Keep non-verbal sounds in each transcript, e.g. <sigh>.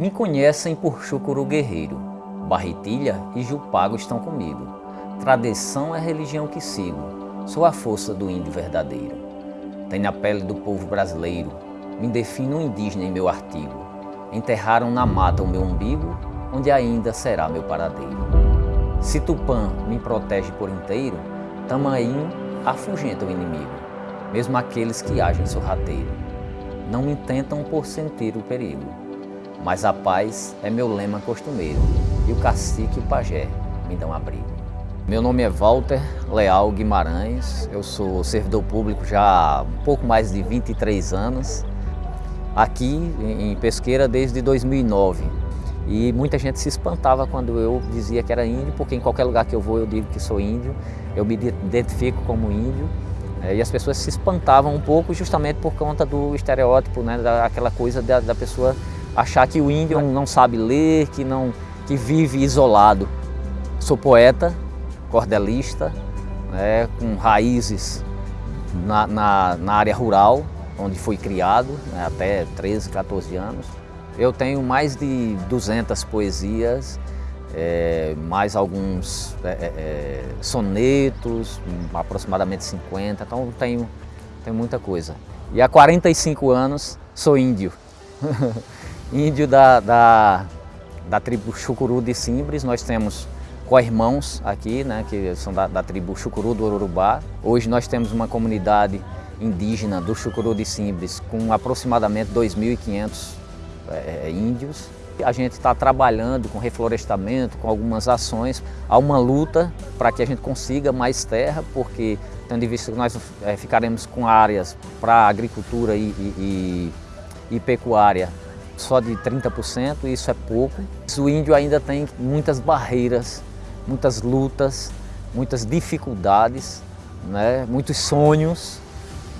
Me conhecem por Chucuru Guerreiro, Barretilha e Jupago estão comigo. Tradição é a religião que sigo, sou a força do índio verdadeiro. Tenho a pele do povo brasileiro, me defino indígena em meu artigo. Enterraram na mata o meu umbigo, onde ainda será meu paradeiro. Se Tupã me protege por inteiro, Tamaim afugenta o inimigo, mesmo aqueles que agem sorrateiro. Não me tentam por sentir o perigo, mas a paz é meu lema costumeiro, e o cacique e o pajé me dão abrigo. Meu nome é Walter Leal Guimarães, eu sou servidor público já há um pouco mais de 23 anos, aqui em Pesqueira desde 2009. E muita gente se espantava quando eu dizia que era índio, porque em qualquer lugar que eu vou eu digo que sou índio, eu me identifico como índio. É, e as pessoas se espantavam um pouco justamente por conta do estereótipo, né, daquela coisa da, da pessoa achar que o índio não sabe ler, que, não, que vive isolado. Sou poeta, cordelista, né, com raízes na, na, na, área rural, onde fui criado né, até 13, 14 anos. Eu tenho mais de 200 poesias, é, mais alguns é, é, é sonetos, aproximadamente 50, então tenho, tenho muita coisa. E há 45 anos sou índio. <laughs> índio da, da, da tribo Chucuru de Simbres, nós temos co-irmãos aqui, né, que são da, da tribo Chucuru do Urubá. Hoje nós temos uma comunidade indígena do Chucuru de Simbres com aproximadamente 2.500 é, é, índios. A gente está trabalhando com reflorestamento, com algumas ações. Há uma luta para que a gente consiga mais terra, porque tendo em vista que nós é, ficaremos com áreas para agricultura e, e, e pecuária só de 30%, isso é pouco. O índio ainda tem muitas barreiras, muitas lutas, muitas dificuldades, né? muitos sonhos.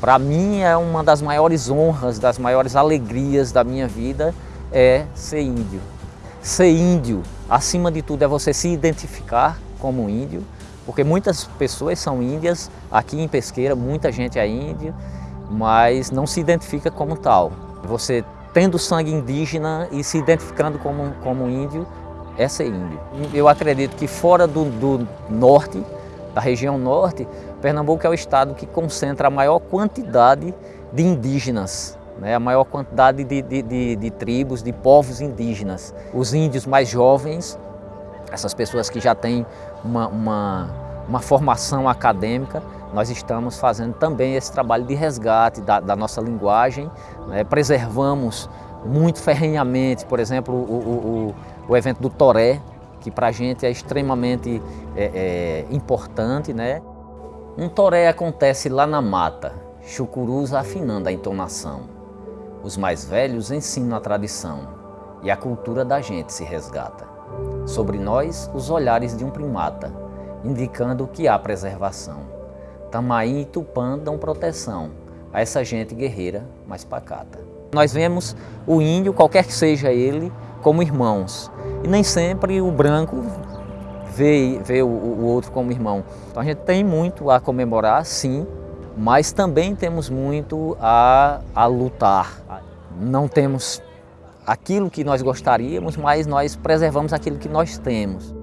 Para mim é uma das maiores honras, das maiores alegrias da minha vida é ser índio. Ser índio, acima de tudo, é você se identificar como índio, porque muitas pessoas são índias, aqui em Pesqueira muita gente é índio, mas não se identifica como tal. Você tendo sangue indígena e se identificando como, como índio, é ser índio. Eu acredito que fora do, do norte, da região norte, Pernambuco é o estado que concentra a maior quantidade de indígenas, né? a maior quantidade de, de, de, de tribos, de povos indígenas. Os índios mais jovens, essas pessoas que já têm uma, uma, uma formação acadêmica, nós estamos fazendo também esse trabalho de resgate da, da nossa linguagem, né? preservamos muito ferrenhamente, por exemplo, o, o, o, evento do Toré, que para a gente é extremamente é, é, importante. Né? Um Toré acontece lá na mata, chucurus afinando a entonação. Os mais velhos ensinam a tradição e a cultura da gente se resgata. Sobre nós, os olhares de um primata, indicando que há preservação. Tamaí e Tupã dão proteção a essa gente guerreira mais pacata. Nós vemos o índio, qualquer que seja ele, como irmãos. E nem sempre o branco vê, vê o, o outro como irmão. Então a gente tem muito a comemorar, sim, mas também temos muito a, a lutar. Não temos aquilo que nós gostaríamos, mas nós preservamos aquilo que nós temos.